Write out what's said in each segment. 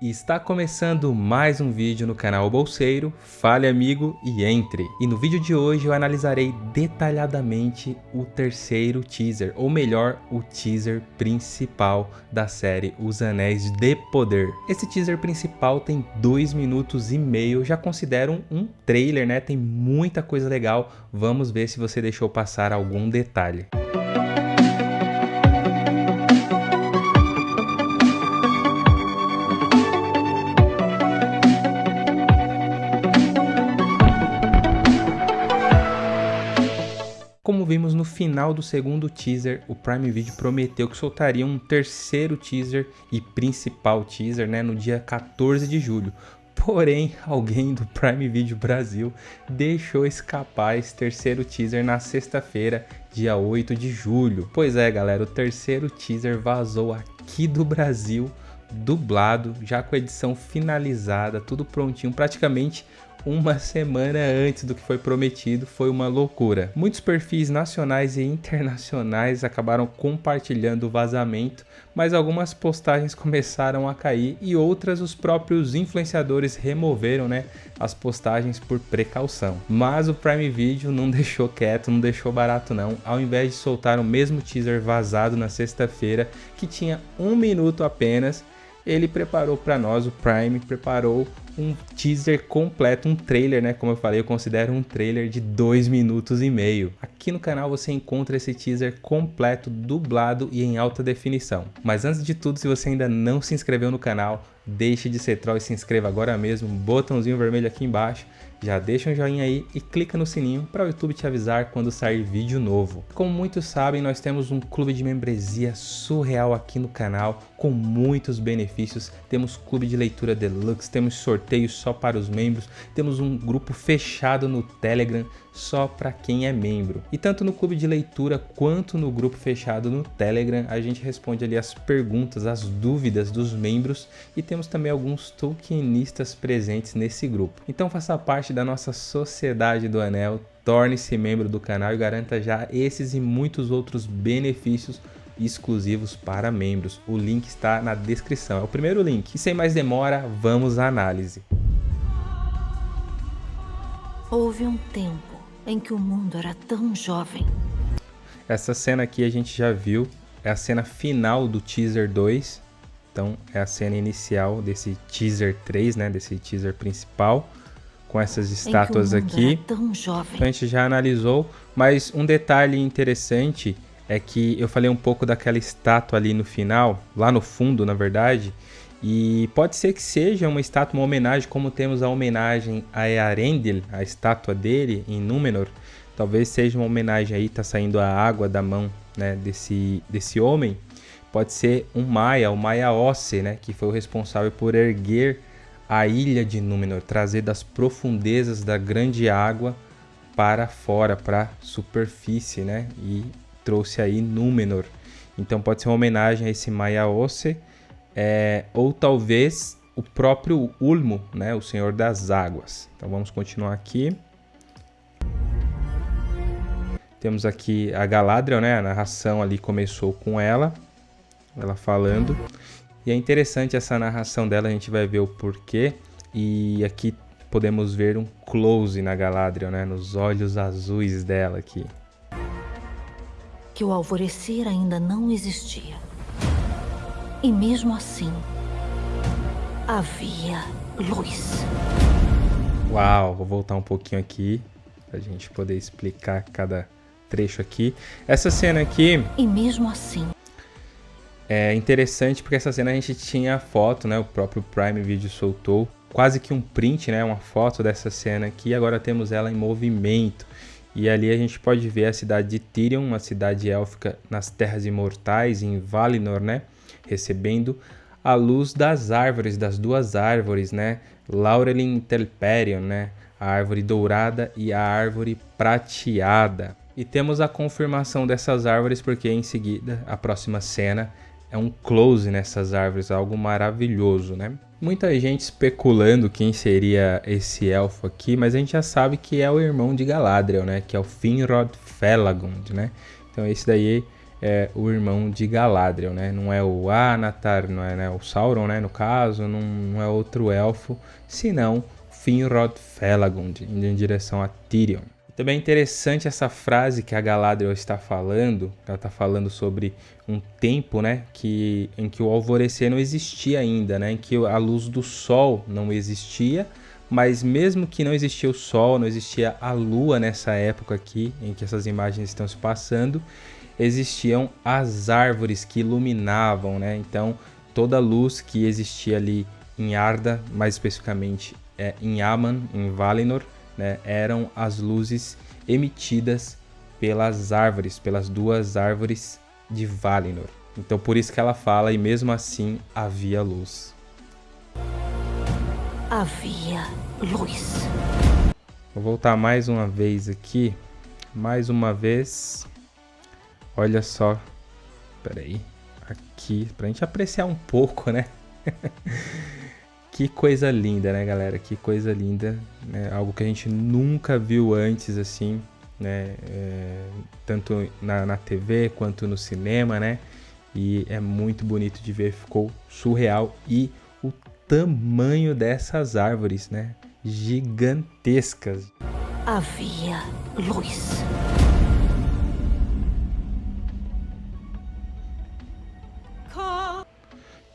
Está começando mais um vídeo no canal Bolseiro, fale amigo e entre. E no vídeo de hoje eu analisarei detalhadamente o terceiro teaser, ou melhor, o teaser principal da série Os Anéis de Poder. Esse teaser principal tem dois minutos e meio, já considero um trailer, né? Tem muita coisa legal, vamos ver se você deixou passar algum detalhe. Final do segundo teaser, o Prime Video prometeu que soltaria um terceiro teaser e principal teaser né, no dia 14 de julho. Porém, alguém do Prime Video Brasil deixou escapar esse terceiro teaser na sexta-feira, dia 8 de julho. Pois é, galera, o terceiro teaser vazou aqui do Brasil, dublado, já com a edição finalizada, tudo prontinho, praticamente uma semana antes do que foi prometido, foi uma loucura. Muitos perfis nacionais e internacionais acabaram compartilhando o vazamento, mas algumas postagens começaram a cair e outras os próprios influenciadores removeram né, as postagens por precaução. Mas o Prime Video não deixou quieto, não deixou barato não. Ao invés de soltar o mesmo teaser vazado na sexta-feira, que tinha um minuto apenas, ele preparou para nós, o Prime preparou um teaser completo, um trailer, né? Como eu falei, eu considero um trailer de dois minutos e meio. Aqui no canal você encontra esse teaser completo, dublado e em alta definição. Mas antes de tudo, se você ainda não se inscreveu no canal, deixe de ser troll e se inscreva agora mesmo, botãozinho vermelho aqui embaixo já deixa um joinha aí e clica no sininho para o YouTube te avisar quando sair vídeo novo. Como muitos sabem, nós temos um clube de membresia surreal aqui no canal, com muitos benefícios. Temos clube de leitura deluxe, temos sorteios só para os membros, temos um grupo fechado no Telegram só para quem é membro. E tanto no clube de leitura quanto no grupo fechado no Telegram, a gente responde ali as perguntas, as dúvidas dos membros e temos também alguns tokenistas presentes nesse grupo. Então faça parte da nossa Sociedade do Anel, torne-se membro do canal e garanta já esses e muitos outros benefícios exclusivos para membros. O link está na descrição, é o primeiro link. E sem mais demora, vamos à análise. Houve um tempo em que o mundo era tão jovem. Essa cena aqui a gente já viu, é a cena final do teaser 2. Então é a cena inicial desse teaser 3, né, desse teaser principal, com essas estátuas aqui. Então a gente já analisou, mas um detalhe interessante é que eu falei um pouco daquela estátua ali no final, lá no fundo, na verdade, e pode ser que seja uma estátua, uma homenagem, como temos a homenagem a Earendil, a estátua dele em Númenor. Talvez seja uma homenagem aí, tá saindo a água da mão né, desse, desse homem. Pode ser um Maia, o Maia Osse, né, que foi o responsável por erguer a ilha de Númenor, trazer das profundezas da grande água para fora, para a superfície, né, e trouxe aí Númenor. Então pode ser uma homenagem a esse Maia Osse é, ou talvez o próprio Ulmo, né, o Senhor das Águas. Então vamos continuar aqui. Temos aqui a Galadriel, né, a narração ali começou com ela, ela falando. E é interessante essa narração dela, a gente vai ver o porquê. E aqui podemos ver um close na Galadriel, né, nos olhos azuis dela aqui. Que o alvorecer ainda não existia. E mesmo assim, havia luz. Uau, vou voltar um pouquinho aqui pra gente poder explicar cada trecho aqui. Essa cena aqui. E mesmo assim. É interessante porque essa cena a gente tinha a foto, né? O próprio Prime Video soltou quase que um print, né? Uma foto dessa cena aqui. Agora temos ela em movimento. E ali a gente pode ver a cidade de Tirion, uma cidade élfica nas Terras Imortais, em Valinor, né? Recebendo a luz das árvores, das duas árvores, né? Laurelin Telperion, né? A árvore dourada e a árvore prateada. E temos a confirmação dessas árvores porque em seguida, a próxima cena é um close nessas árvores, algo maravilhoso, né? Muita gente especulando quem seria esse elfo aqui, mas a gente já sabe que é o irmão de Galadriel, né? Que é o Finrod Felagund, né? Então esse daí é o irmão de Galadriel, né? Não é o Anatar, não é né? o Sauron, né? No caso, não, não é outro elfo, senão Finrod Felagund, indo em direção a Tyrion. Também é interessante essa frase que a Galadriel está falando, ela está falando sobre um tempo, né, que, em que o alvorecer não existia ainda, né, em que a luz do sol não existia, mas mesmo que não existia o sol, não existia a lua nessa época aqui, em que essas imagens estão se passando, existiam as árvores que iluminavam, né, então toda a luz que existia ali em Arda, mais especificamente é, em Aman, em Valinor, né, eram as luzes emitidas pelas árvores, pelas duas árvores de Valinor. Então por isso que ela fala, e mesmo assim havia luz. Havia luz. Vou voltar mais uma vez aqui. Mais uma vez. Olha só. Peraí. Aqui, pra gente apreciar um pouco, né? Que coisa linda, né, galera? Que coisa linda. Né? Algo que a gente nunca viu antes, assim, né? É, tanto na, na TV quanto no cinema, né? E é muito bonito de ver, ficou surreal. E o tamanho dessas árvores, né? Gigantescas. Havia luz.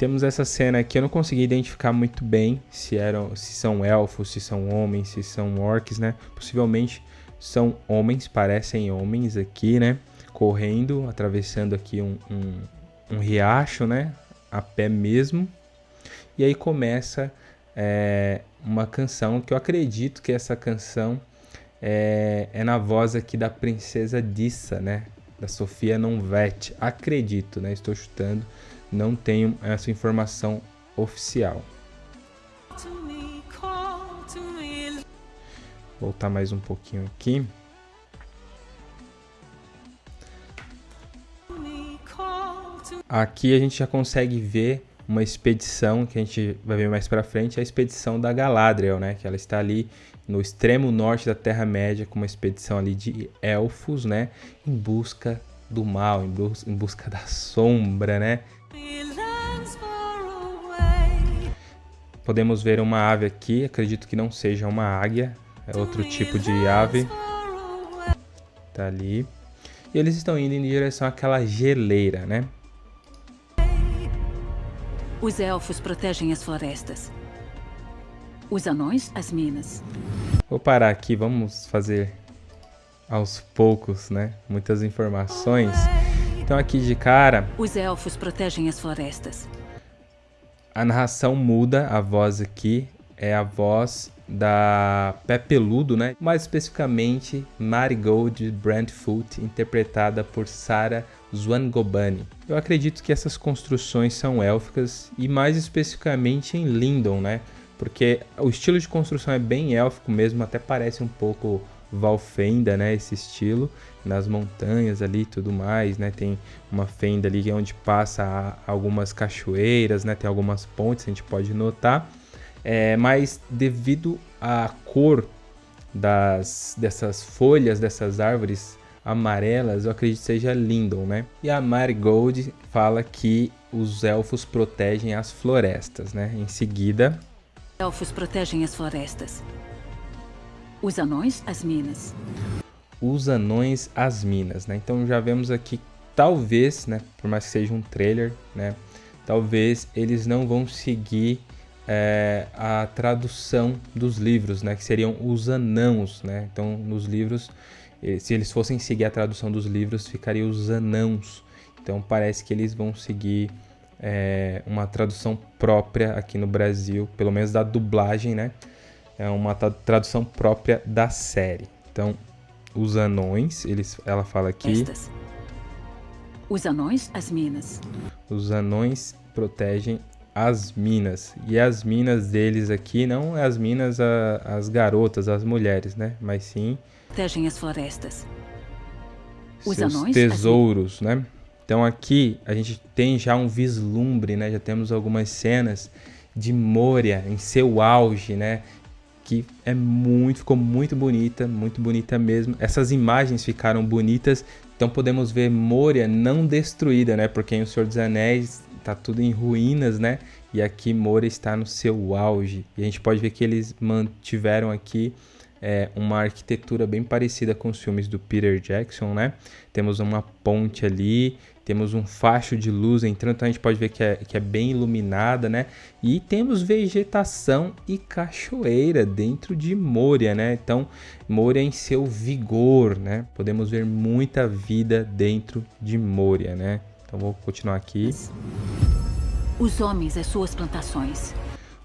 Temos essa cena aqui, eu não consegui identificar muito bem se eram, se são elfos, se são homens, se são orcs, né? Possivelmente são homens, parecem homens aqui, né? Correndo, atravessando aqui um, um, um riacho, né? A pé mesmo. E aí começa é, uma canção que eu acredito que essa canção é, é na voz aqui da princesa Dissa, né? Da Sofia Nonvet. Acredito, né? Estou chutando não tenho essa informação oficial. Voltar mais um pouquinho aqui. Aqui a gente já consegue ver uma expedição que a gente vai ver mais para frente, a expedição da Galadriel, né? Que ela está ali no extremo norte da Terra Média com uma expedição ali de elfos, né? Em busca do mal, em busca da sombra, né? Podemos ver uma ave aqui, acredito que não seja uma águia, é outro tipo de ave. Tá ali. E eles estão indo em direção àquela geleira, né? Os elfos protegem as florestas. Os anões, as minas. Vou parar aqui, vamos fazer aos poucos, né? Muitas informações. Então aqui de cara... Os elfos protegem as florestas a narração muda, a voz aqui é a voz da Pepeludo, né? Mais especificamente Marigold Brandfoot, interpretada por Sarah Zwangobani. Eu acredito que essas construções são élficas e mais especificamente em Lindon, né? Porque o estilo de construção é bem élfico mesmo, até parece um pouco Valfenda, né? Esse estilo nas montanhas ali e tudo mais, né? Tem uma fenda ali onde passa algumas cachoeiras, né? Tem algumas pontes, a gente pode notar. É, mas devido à cor das, dessas folhas, dessas árvores amarelas, eu acredito que seja Lindon, né? E a Marigold fala que os elfos protegem as florestas, né? Em seguida... Elfos protegem as florestas. Os anões, as minas os anões às minas, né? Então já vemos aqui, talvez, né, por mais que seja um trailer, né, talvez eles não vão seguir é, a tradução dos livros, né, que seriam os anãos, né? Então nos livros, eh, se eles fossem seguir a tradução dos livros, ficaria os anãos. Então parece que eles vão seguir é, uma tradução própria aqui no Brasil, pelo menos da dublagem, né? É uma tradução própria da série. Então os anões, eles, ela fala aqui. Estas. Os anões, as minas. Os anões protegem as minas. E as minas deles aqui não é as minas a, as garotas, as mulheres, né? Mas sim. Protegem as florestas. Os seus anões, tesouros, né? Então aqui a gente tem já um vislumbre, né? Já temos algumas cenas de Moria em seu auge, né? Que é muito, ficou muito bonita, muito bonita mesmo. Essas imagens ficaram bonitas, Então podemos ver Moria não destruída, né? Porque em O Senhor dos Anéis tá tudo em ruínas, né? E aqui Moria está no seu auge. E a gente pode ver que eles mantiveram aqui é, uma arquitetura bem parecida com os filmes do Peter Jackson, né? Temos uma ponte ali, temos um facho de luz entrando, então a gente pode ver que é, que é bem iluminada, né? E temos vegetação e cachoeira dentro de Moria, né? Então, Moria em seu vigor, né? Podemos ver muita vida dentro de Moria, né? Então vou continuar aqui. Os homens as suas plantações.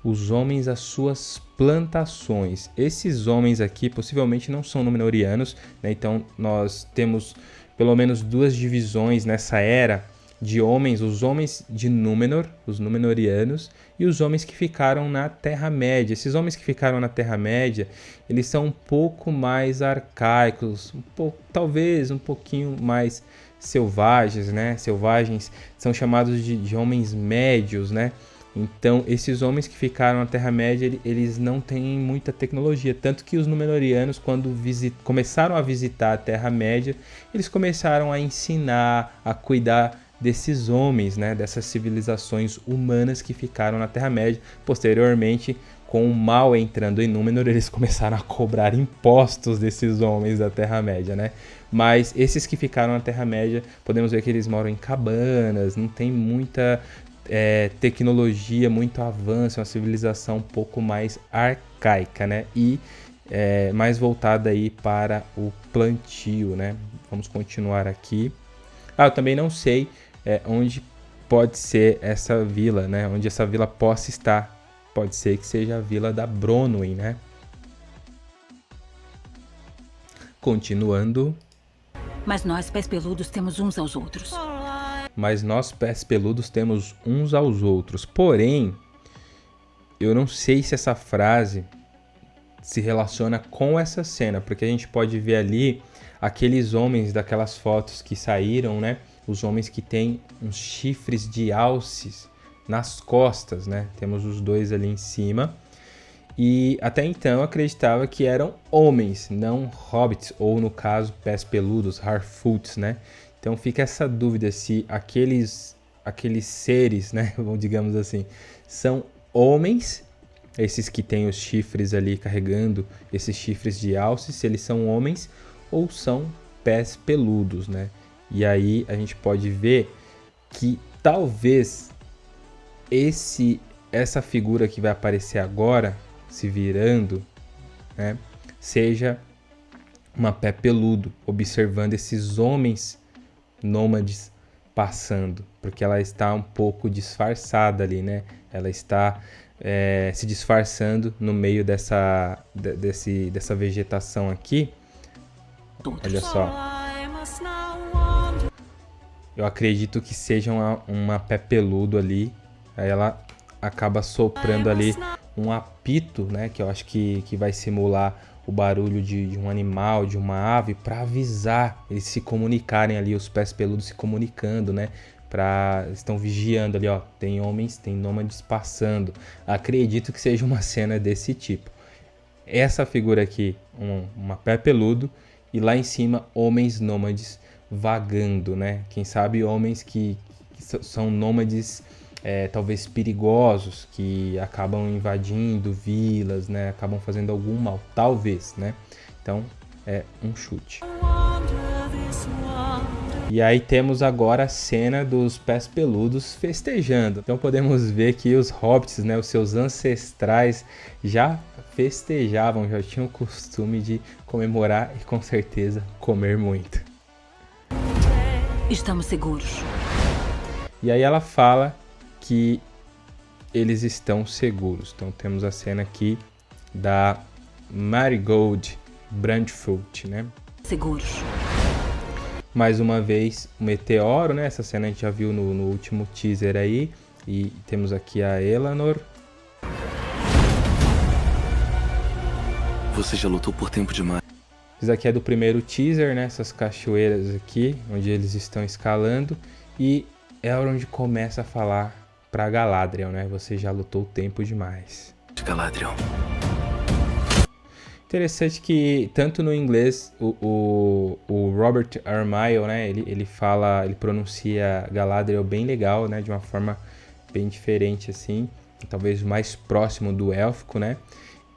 Os homens as suas plantações. Esses homens aqui possivelmente não são Númenóreanos, né? Então nós temos pelo menos duas divisões nessa era de homens, os homens de Númenor, os Númenóreanos, e os homens que ficaram na Terra-média. Esses homens que ficaram na Terra-média, eles são um pouco mais arcaicos, um pouco, talvez um pouquinho mais selvagens, né? Selvagens são chamados de, de homens médios, né? Então, esses homens que ficaram na Terra-média, eles não têm muita tecnologia. Tanto que os Númenóreanos, quando começaram a visitar a Terra-média, eles começaram a ensinar, a cuidar desses homens, né, dessas civilizações humanas que ficaram na Terra-média. Posteriormente, com o mal entrando em Númenor, eles começaram a cobrar impostos desses homens da Terra-média, né? Mas esses que ficaram na Terra-média, podemos ver que eles moram em cabanas, não tem muita é, tecnologia, muito avanço, uma civilização um pouco mais arcaica, né? E é, mais voltada aí para o plantio, né? Vamos continuar aqui. Ah, eu também não sei é, onde pode ser essa vila, né? Onde essa vila possa estar. Pode ser que seja a vila da Bronwyn, né? Continuando. Mas nós, pés peludos, temos uns aos outros mas nós pés peludos temos uns aos outros. Porém, eu não sei se essa frase se relaciona com essa cena, porque a gente pode ver ali aqueles homens daquelas fotos que saíram, né? Os homens que têm uns chifres de alces nas costas, né? Temos os dois ali em cima. E até então acreditava que eram homens, não hobbits, ou no caso, pés peludos, Harfoots, né? Então fica essa dúvida se aqueles aqueles seres, né, digamos assim, são homens, esses que têm os chifres ali carregando esses chifres de alce, se eles são homens ou são pés peludos, né? E aí a gente pode ver que talvez esse essa figura que vai aparecer agora se virando, né, seja uma pé peludo, observando esses homens nômades passando, porque ela está um pouco disfarçada ali, né? Ela está é, se disfarçando no meio dessa, de, desse, dessa vegetação aqui. Olha só. Eu acredito que seja uma, uma pé peludo ali. Aí ela acaba soprando ali um apito, né? Que eu acho que, que vai simular o barulho de, de um animal, de uma ave, para avisar eles se comunicarem ali, os pés peludos se comunicando, né? Pra, estão vigiando ali, ó. Tem homens, tem nômades passando. Acredito que seja uma cena desse tipo. Essa figura aqui, um, uma pé peludo, e lá em cima, homens nômades vagando, né? Quem sabe homens que, que são nômades é, talvez perigosos que acabam invadindo vilas, né? Acabam fazendo algum mal, talvez, né? Então é um chute. E aí temos agora a cena dos pés peludos festejando. Então podemos ver que os hobbits, né, os seus ancestrais já festejavam, já tinham o costume de comemorar e com certeza comer muito. Estamos seguros. E aí ela fala que eles estão seguros. Então temos a cena aqui da Marigold Brandfoot, né? Seguros. Mais uma vez, o meteoro, né? Essa cena a gente já viu no, no último teaser aí. E temos aqui a Eleanor. Você já lutou por tempo demais. Isso aqui é do primeiro teaser, né? Essas cachoeiras aqui, onde eles estão escalando. E é onde começa a falar para Galadriel, né? Você já lutou tempo demais. Galadriel. Interessante que tanto no inglês o, o, o Robert Armaio, né, ele, ele fala, ele pronuncia Galadriel bem legal, né, de uma forma bem diferente assim, talvez mais próximo do élfico, né?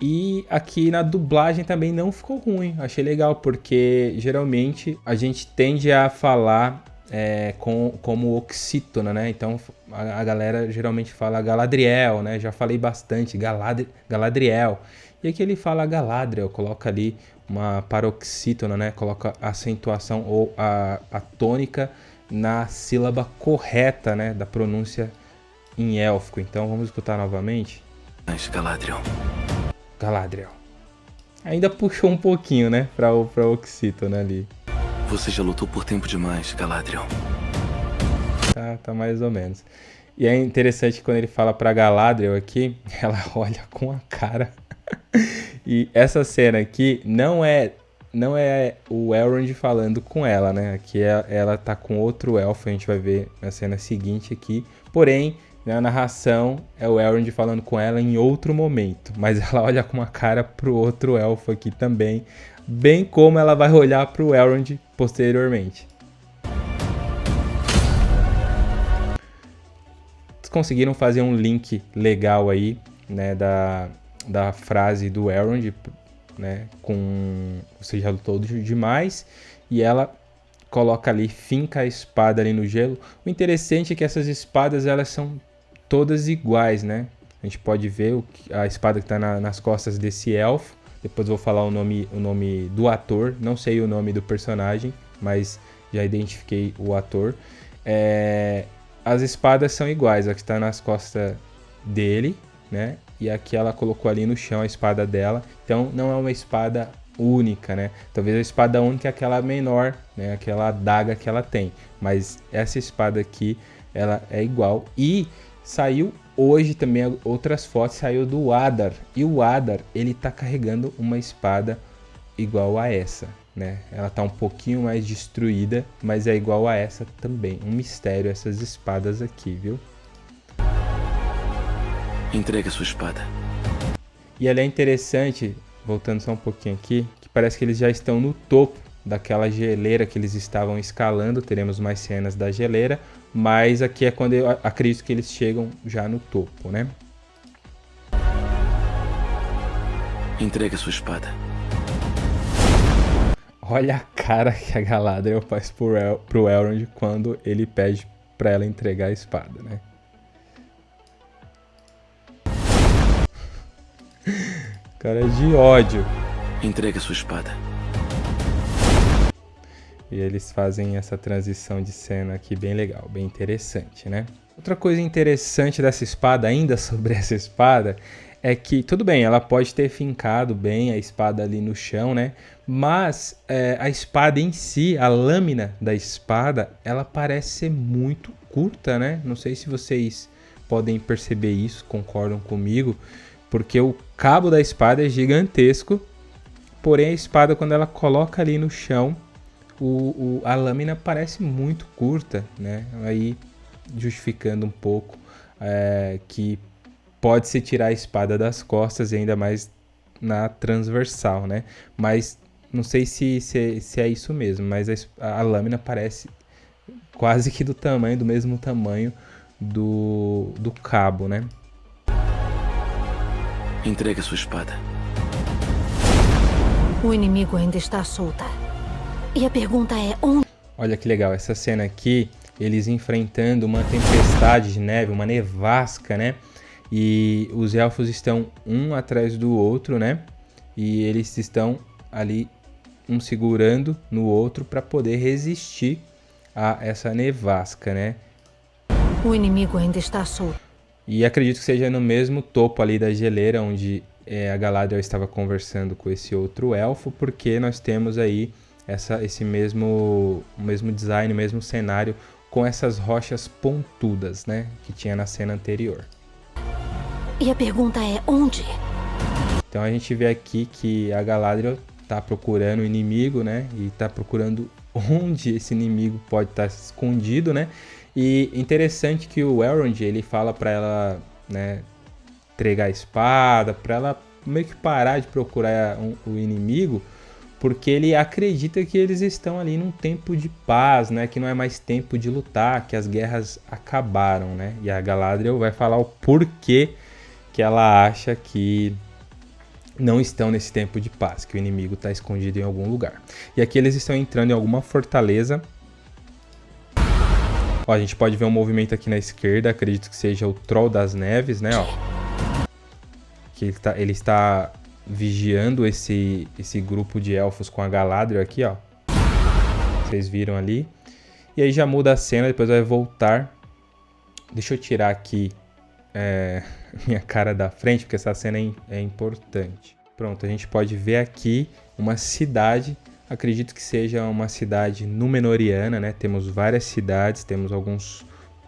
E aqui na dublagem também não ficou ruim, achei legal, porque geralmente a gente tende a falar é, com, como oxítona, né? Então a, a, galera geralmente fala Galadriel, né? Já falei bastante, Galadri, Galadriel. E aqui ele fala Galadriel, coloca ali uma paroxítona, né? Coloca a acentuação ou a, a tônica na sílaba correta, né? Da pronúncia em élfico. Então vamos escutar novamente. Mas Galadriel. Galadriel. Ainda puxou um pouquinho, né? Pra, pra oxítona ali. Você já lutou por tempo demais, Galadriel. Tá, tá mais ou menos. E é interessante quando ele fala pra Galadriel aqui, ela olha com a cara e essa cena aqui não é não é o Elrond falando com ela, né? Aqui é, ela tá com outro elfo, a gente vai ver na cena seguinte aqui. Porém, na narração é o Elrond falando com ela em outro momento, mas ela olha com uma cara pro outro elfo aqui também, bem como ela vai olhar pro Elrond posteriormente. conseguiram fazer um link legal aí, né, da, da frase do Elrond, né, com você já lutou demais, e ela coloca ali, finca a espada ali no gelo. O interessante é que essas espadas elas são todas iguais, né? A gente pode ver o, a espada que está na, nas costas desse elfo. Depois vou falar o nome, o nome do ator. Não sei o nome do personagem, mas já identifiquei o ator. É, as espadas são iguais. A que está nas costas dele, né? e aqui ela colocou ali no chão a espada dela. Então não é uma espada única, né? Talvez a espada única é aquela menor, né? Aquela adaga que ela tem. Mas essa espada aqui, ela é igual. E saiu hoje também outras fotos, saiu do Adar. E o Adar, ele tá carregando uma espada igual a essa, né? Ela tá um pouquinho mais destruída, mas é igual a essa também. Um mistério essas espadas aqui, viu? Entregue a sua espada. E ela é interessante, voltando só um pouquinho aqui, que parece que eles já estão no topo daquela geleira que eles estavam escalando. Teremos mais cenas da geleira, mas aqui é quando eu acredito que eles chegam já no topo, né? Entregue a sua espada. Olha a cara que a Galadriel faz pro, El pro Elrond quando ele pede para ela entregar a espada, né? Cara de ódio. Entregue a sua espada. E eles fazem essa transição de cena aqui bem legal, bem interessante, né? Outra coisa interessante dessa espada, ainda sobre essa espada, é que, tudo bem, ela pode ter fincado bem a espada ali no chão, né? Mas é, a espada em si, a lâmina da espada, ela parece ser muito curta, né? Não sei se vocês podem perceber isso, concordam comigo porque o cabo da espada é gigantesco, porém a espada quando ela coloca ali no chão, o, o, a lâmina parece muito curta, né? Aí justificando um pouco é, que pode se tirar a espada das costas e ainda mais na transversal, né? Mas não sei se, se, se é isso mesmo, mas a, a, lâmina parece quase que do tamanho, do mesmo tamanho do, do cabo, né? Entregue a sua espada. O inimigo ainda está solta. E a pergunta é onde... Olha que legal, essa cena aqui, eles enfrentando uma tempestade de neve, uma nevasca, né? E os elfos estão um atrás do outro, né? E eles estão ali um segurando no outro para poder resistir a essa nevasca, né? O inimigo ainda está solto. E acredito que seja no mesmo topo ali da geleira onde é, a Galadriel estava conversando com esse outro elfo, porque nós temos aí essa, esse mesmo, mesmo design, mesmo cenário com essas rochas pontudas, né, que tinha na cena anterior. E a pergunta é onde? Então a gente vê aqui que a Galadriel está procurando o inimigo, né, e está procurando onde esse inimigo pode estar tá escondido, né? E interessante que o Elrond, ele fala para ela, né, entregar a espada, para ela meio que parar de procurar um, o inimigo, porque ele acredita que eles estão ali num tempo de paz, né? Que não é mais tempo de lutar, que as guerras acabaram, né? E a Galadriel vai falar o porquê que ela acha que não estão nesse tempo de paz, que o inimigo está escondido em algum lugar. E aqui eles estão entrando em alguma fortaleza. Ó, a gente pode ver um movimento aqui na esquerda, acredito que seja o Troll das Neves, né? Ó. Que ele, tá, ele está vigiando esse, esse grupo de elfos com a Galadriel aqui, ó. Vocês viram ali. E aí já muda a cena, depois vai voltar. Deixa eu tirar aqui é, minha cara da frente, porque essa cena é, é importante. Pronto, a gente pode ver aqui uma cidade, acredito que seja uma cidade Númenoriana, né? Temos várias cidades, temos alguns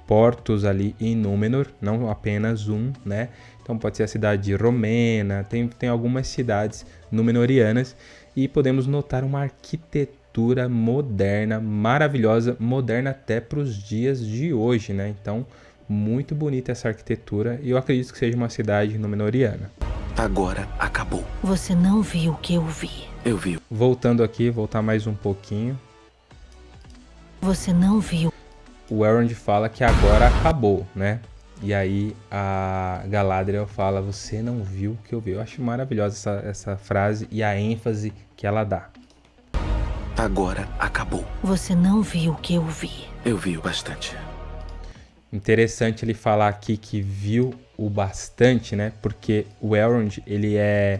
portos ali em Númenor, não apenas um, né? Então pode ser a cidade de Romena, tem, tem algumas cidades Númenorianas e podemos notar uma arquitetura moderna, maravilhosa, moderna até para os dias de hoje, né? Então, muito bonita essa arquitetura e eu acredito que seja uma cidade Númenoriana. Agora acabou. Você não viu o que eu vi. Eu vi. Voltando aqui, voltar mais um pouquinho. Você não viu. O Elrond fala que agora acabou, né? E aí a Galadriel fala, você não viu o que eu vi. Eu acho maravilhosa essa, essa frase e a ênfase que ela dá. Agora acabou. Você não viu o que eu vi. Eu vi o bastante. Interessante ele falar aqui que viu o bastante, né? Porque o Elrond, ele é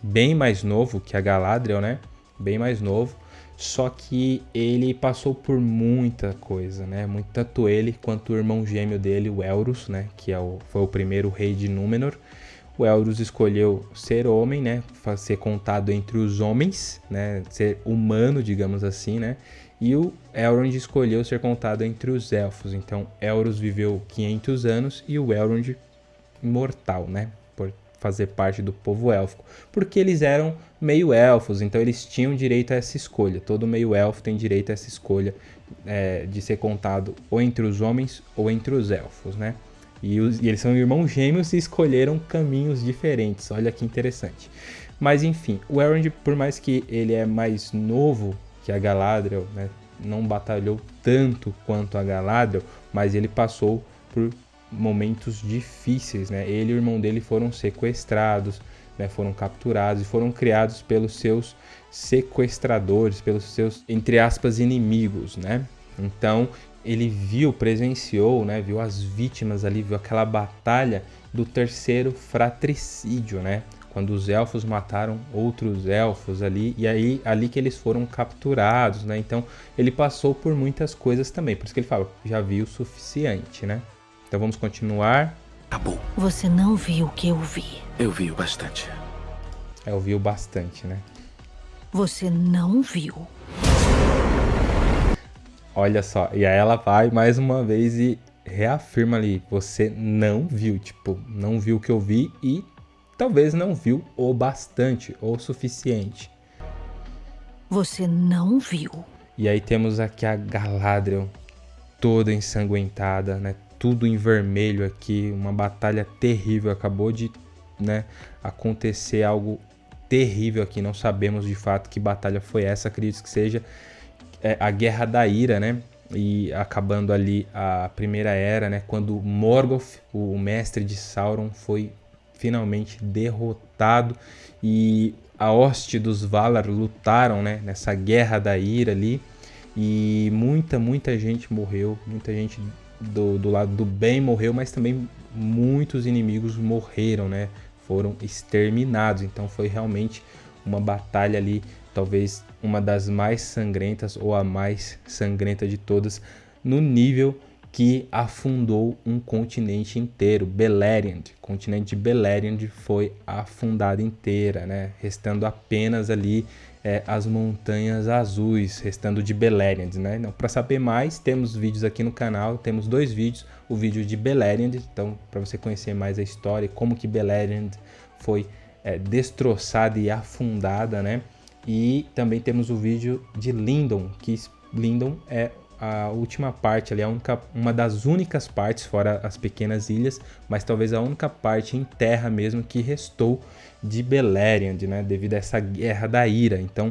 bem mais novo que a Galadriel, né? Bem mais novo. Só que ele passou por muita coisa, né? Muito, tanto ele quanto o irmão gêmeo dele, o Elros, né? Que é o, foi o primeiro rei de Númenor. O Elros escolheu ser homem, né? Ser contado entre os homens, né? Ser humano, digamos assim, né? E o Elrond escolheu ser contado entre os elfos. Então, Elros viveu 500 anos e o Elrond imortal, né? Fazer parte do povo élfico, porque eles eram meio elfos, então eles tinham direito a essa escolha. Todo meio elfo tem direito a essa escolha é, de ser contado ou entre os homens ou entre os elfos, né? E, os, e, eles são irmãos gêmeos e escolheram caminhos diferentes. Olha que interessante. Mas enfim, o Elrond, por mais que ele é mais novo que a Galadriel, né? Não batalhou tanto quanto a Galadriel, mas ele passou por momentos difíceis, né? Ele e o irmão dele foram sequestrados, né? Foram capturados e foram criados pelos seus sequestradores, pelos seus entre aspas inimigos, né? Então ele viu, presenciou, né? Viu as vítimas ali, viu aquela batalha do terceiro fratricídio, né? Quando os elfos mataram outros elfos ali, e aí ali que eles foram capturados, né? Então ele passou por muitas coisas também, por isso que ele fala, já viu o suficiente, né? Então vamos continuar. Acabou. Você não viu o que eu vi. Eu vi o bastante. É, eu vi o bastante, né? Você não viu. Olha só, e aí ela vai mais uma vez e reafirma ali, você não viu, tipo, não viu o que eu vi e talvez não viu o bastante ou o suficiente. Você não viu. E aí temos aqui a Galadriel toda ensanguentada, né? Tudo em vermelho aqui, uma batalha terrível. Acabou de né, acontecer algo terrível aqui. Não sabemos de fato que batalha foi essa. Acredito que seja é, a Guerra da Ira, né? E acabando ali a Primeira Era, né? Quando Morgoth, o mestre de Sauron, foi finalmente derrotado e a hoste dos Valar lutaram, né? Nessa Guerra da Ira ali e muita, muita gente morreu, muita gente do, do lado do bem morreu, mas também muitos inimigos morreram, né? Foram exterminados. Então foi realmente uma batalha ali, talvez uma das mais sangrentas ou a mais sangrenta de todas, no nível que afundou um continente inteiro. Beleriand, o continente de Beleriand foi afundado inteira, né? Restando apenas ali é, as montanhas azuis, restando de Beleriand, né? Então, para saber mais, temos vídeos aqui no canal, temos dois vídeos, o vídeo de Beleriand, então para você conhecer mais a história, como que Beleriand foi é, destroçada e afundada, né? E também temos o vídeo de Lindon, que Lindon é a última parte ali, a única, uma das únicas partes, fora as pequenas ilhas, mas talvez a única parte em terra mesmo que restou de Beleriand, né? Devido a essa guerra da ira. Então,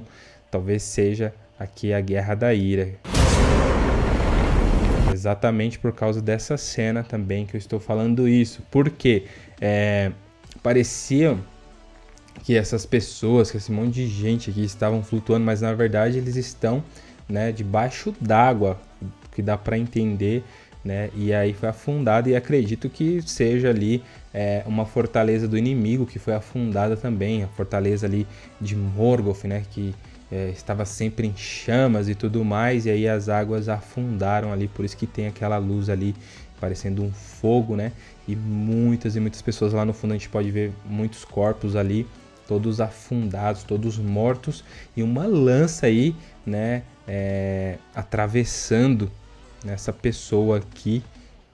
talvez seja aqui a guerra da ira. Exatamente por causa dessa cena também que eu estou falando isso. Porque é, parecia que essas pessoas, que esse monte de gente aqui estavam flutuando, mas na verdade eles estão né, debaixo d'água, que dá para entender, né? E aí foi afundado e acredito que seja ali é, uma fortaleza do inimigo que foi afundada também, a fortaleza ali de Morgoth, né? Que é, estava sempre em chamas e tudo mais, e aí as águas afundaram ali, por isso que tem aquela luz ali parecendo um fogo, né? E muitas e muitas pessoas lá no fundo a gente pode ver muitos corpos ali, todos afundados, todos mortos, e uma lança aí, né? É, atravessando essa pessoa aqui,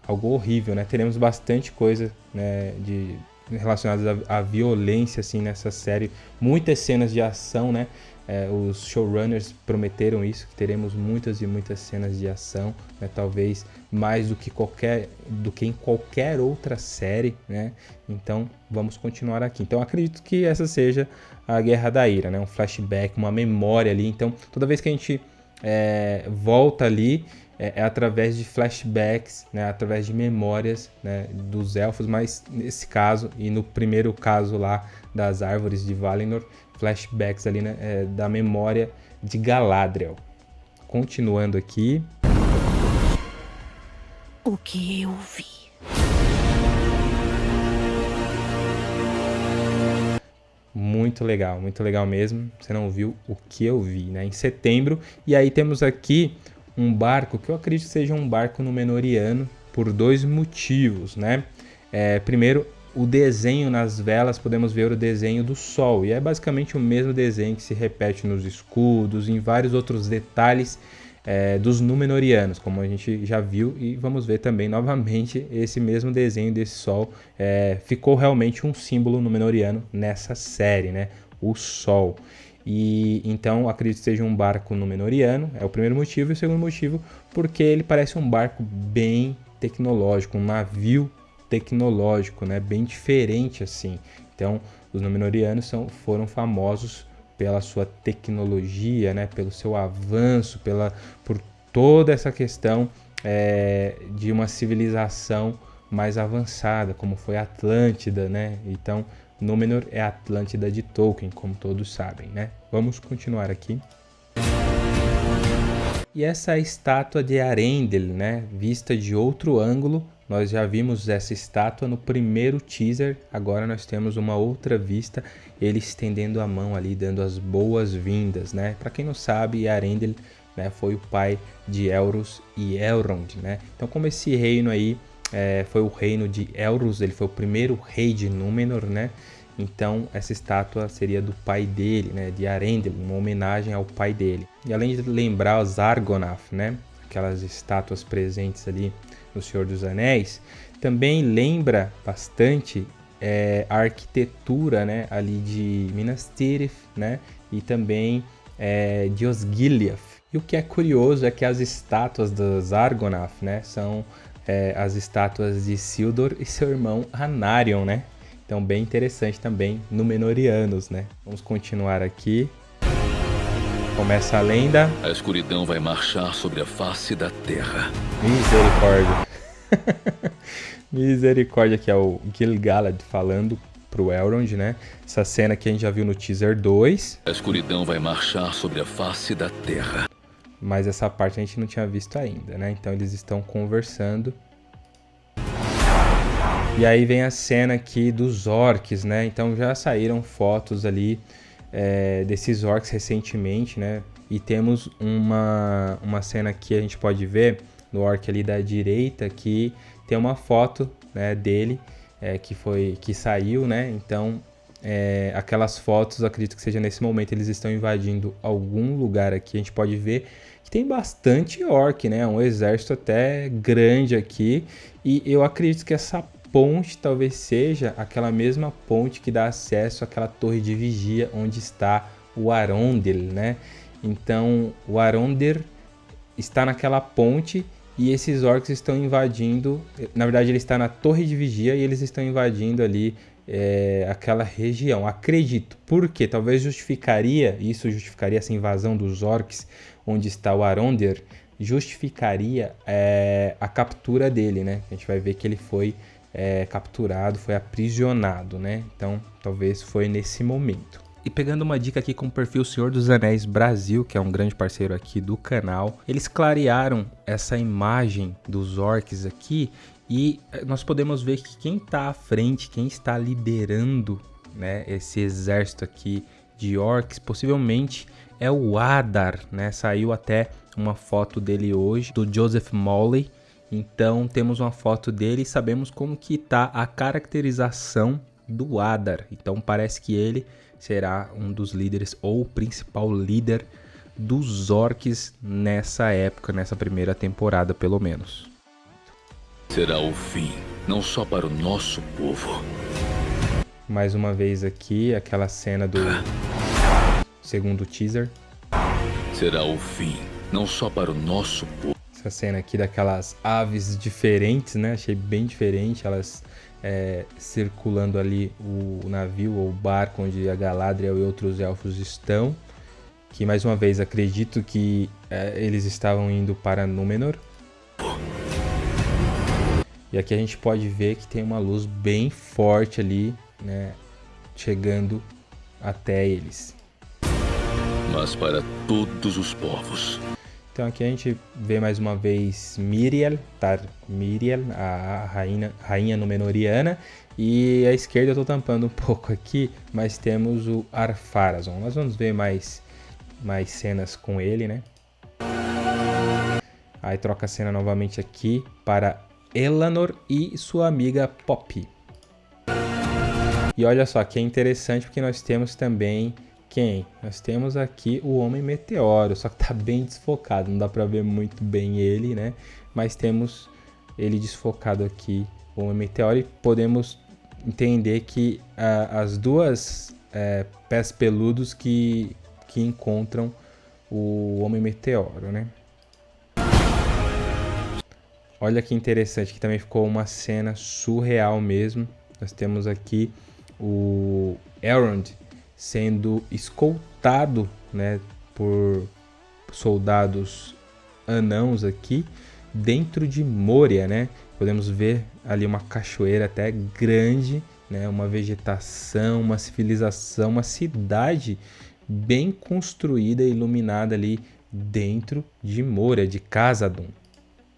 algo horrível, né? Teremos bastante coisa né, de relacionadas à, à, violência assim nessa série, muitas cenas de ação, né? É, os showrunners prometeram isso, que teremos muitas e muitas cenas de ação, né? talvez mais do que qualquer, do que em qualquer outra série, né? Então vamos continuar aqui. Então acredito que essa seja a Guerra da Ira, né? Um flashback, uma memória ali. Então toda vez que a gente é, volta ali é, é, através de flashbacks, né? Através de memórias né? dos elfos, mas nesse caso e no primeiro caso lá das árvores de Valinor flashbacks ali né, é, da memória de Galadriel. Continuando aqui. O que eu vi. Muito legal, muito legal mesmo. Você não viu o que eu vi, né? Em setembro. E aí temos aqui um barco que eu acredito que seja um barco Númenoriano por dois motivos, né? É, primeiro, o desenho nas velas, podemos ver o desenho do sol, e é basicamente o mesmo desenho que se repete nos escudos, em vários outros detalhes é, dos Númenóreanos, como a gente já viu, e vamos ver também novamente esse mesmo desenho desse sol. É, ficou realmente um símbolo Númenóreano nessa série, né? O sol. E então acredito que seja um barco Númenóreano, é o primeiro motivo, e o segundo motivo, porque ele parece um barco bem tecnológico, um navio tecnológico, né? Bem diferente assim. Então, os Númenóreanos são, foram famosos pela sua tecnologia, né? Pelo seu avanço, pela por toda essa questão é, de uma civilização mais avançada, como foi a Atlântida, né? Então, Númenor é Atlântida de Tolkien, como todos sabem, né? Vamos continuar aqui. E essa estátua de Arendel, né, vista de outro ângulo, nós já vimos essa estátua no primeiro teaser, agora nós temos uma outra vista, ele estendendo a mão ali, dando as boas-vindas, né? Para quem não sabe, Arendel né, foi o pai de Elros e Elrond, né? Então como esse reino aí é, foi o reino de Elros, ele foi o primeiro rei de Númenor, né? Então essa estátua seria do pai dele, né, de Arendel, uma homenagem ao pai dele. E além de lembrar os Argonath, né, aquelas estátuas presentes ali no Senhor dos Anéis, também lembra bastante é, a arquitetura né, ali de Minas Tirith né, e também é, de Osgiliath. E o que é curioso é que as estátuas dos Argonath né, são é, as estátuas de Sildor e seu irmão Anarion, né? Então bem interessante também, Númenóreanos, né? Vamos continuar aqui. Começa a lenda. A escuridão vai marchar sobre a face da terra. Misericórdia. Misericórdia, que é o Gil-galad falando pro Elrond, né? Essa cena que a gente já viu no teaser 2. A escuridão vai marchar sobre a face da terra. Mas essa parte a gente não tinha visto ainda, né? Então eles estão conversando. E aí vem a cena aqui dos orcs, né? Então já saíram fotos ali é, desses orcs recentemente, né? E temos uma, uma cena que a gente pode ver no orc ali da direita que tem uma foto né, dele é, que foi que saiu, né? Então é, aquelas fotos, acredito que seja nesse momento eles estão invadindo algum lugar aqui. A gente pode ver que tem bastante orc, né? Um exército até grande aqui e eu acredito que essa ponte talvez seja aquela mesma ponte que dá acesso àquela torre de vigia onde está o Arondel, né? Então, o Arondir está naquela ponte e esses orcs estão invadindo. Na verdade, ele está na torre de vigia e eles estão invadindo ali é, aquela região. Acredito, porque talvez justificaria, isso justificaria essa invasão dos orcs, onde está o Arondir, justificaria é, a captura dele, né? A gente vai ver que ele foi é, capturado, foi aprisionado, né? Então, talvez foi nesse momento. E pegando uma dica aqui com o perfil Senhor dos Anéis Brasil, que é um grande parceiro aqui do canal, eles clarearam essa imagem dos orcs aqui e eh, nós podemos ver que quem está à frente, quem está liderando né, esse exército aqui de orcs, possivelmente é o Adar, né? Saiu até uma foto dele hoje, do Joseph Molly. Então temos uma foto dele e sabemos como que está a caracterização do Adar. Então parece que ele será um dos líderes ou o principal líder dos orcs nessa época, nessa primeira temporada pelo menos. Será o fim, não só para o nosso povo. Mais uma vez aqui, aquela cena do segundo teaser. Será o fim, não só para o nosso povo. Essa cena aqui daquelas aves diferentes, né? Achei bem diferente, elas é, circulando ali o navio ou o barco onde a Galadriel e outros elfos estão. Que mais uma vez acredito que é, eles estavam indo para Númenor. E aqui a gente pode ver que tem uma luz bem forte ali, né, chegando até eles. Mas para todos os povos. Então aqui a gente vê mais uma vez Miriel, Tar Miriel, a rainha, rainha Númenoriana. E à esquerda eu estou tampando um pouco aqui, mas temos o Arpharazon. Nós vamos ver mais, mais cenas com ele, né? Aí troca a cena novamente aqui para Eleanor e sua amiga Poppy. E olha só que é interessante porque nós temos também quem? Nós temos aqui o Homem Meteoro, só que tá bem desfocado, não dá para ver muito bem ele, né? Mas temos ele desfocado aqui, o Homem Meteoro, e podemos entender que as duas uh, pés peludos que, que encontram o Homem Meteoro, né? Olha que interessante, que também ficou uma cena surreal mesmo. Nós temos aqui o Elrond sendo escoltado né, por soldados anãos aqui dentro de Moria, né? Podemos ver ali uma cachoeira até grande, né? Uma vegetação, uma civilização, uma cidade bem construída e iluminada ali dentro de Moria, de Casadon.